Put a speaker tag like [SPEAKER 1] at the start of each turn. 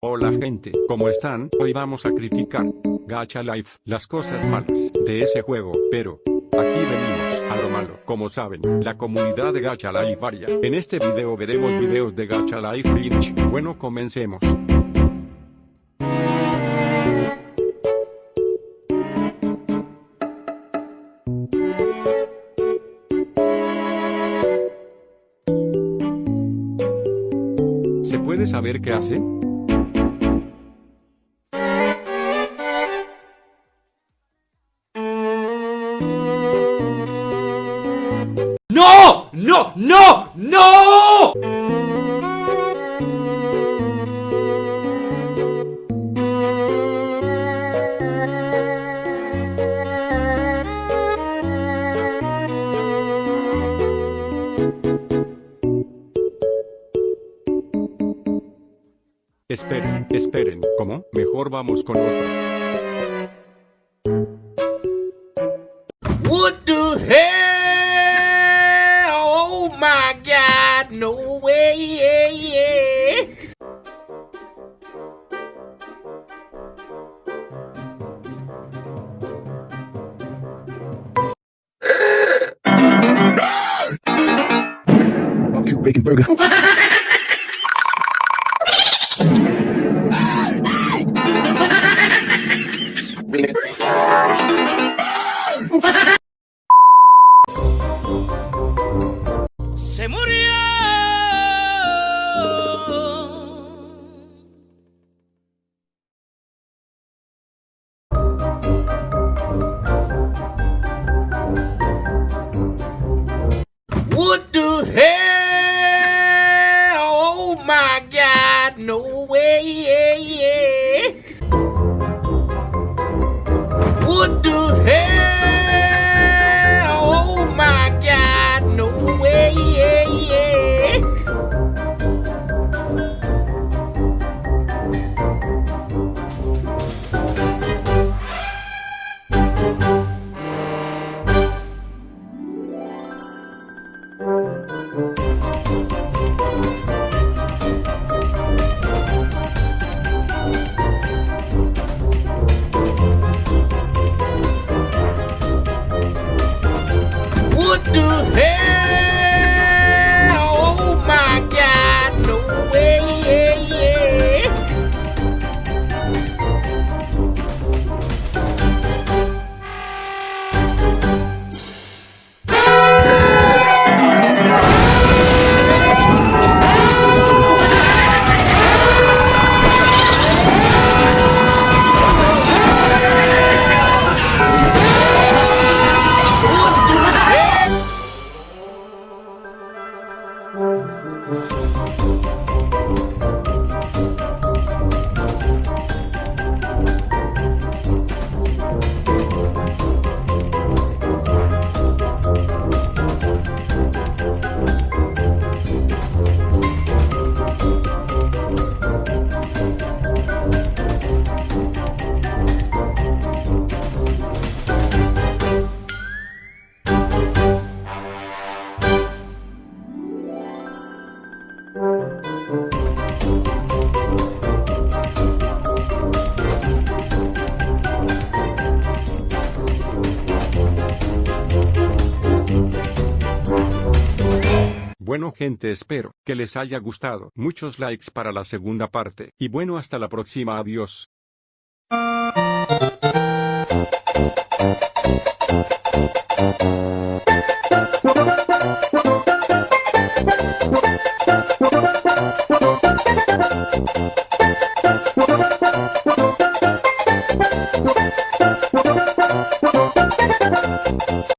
[SPEAKER 1] Hola gente, ¿cómo están? Hoy vamos a criticar Gacha Life, las cosas malas de ese juego, pero aquí venimos a lo malo. Como saben, la comunidad de Gacha Life varia. En este video veremos videos de Gacha Life Lynch. Bueno, comencemos. ¿Se puede saber qué hace?
[SPEAKER 2] ¡No! ¡No! ¡No! ¡No!
[SPEAKER 1] Esperen, esperen, ¿cómo? Mejor vamos con otro.
[SPEAKER 2] What the hell? Oh my god, no way, yeah, yeah.
[SPEAKER 3] Barbecue bacon burger.
[SPEAKER 2] Murió. What the hell? Oh my god, no way, yeah, yeah. What the hell?
[SPEAKER 1] Bueno gente espero que les haya gustado. Muchos likes para la segunda parte. Y bueno hasta la próxima adiós.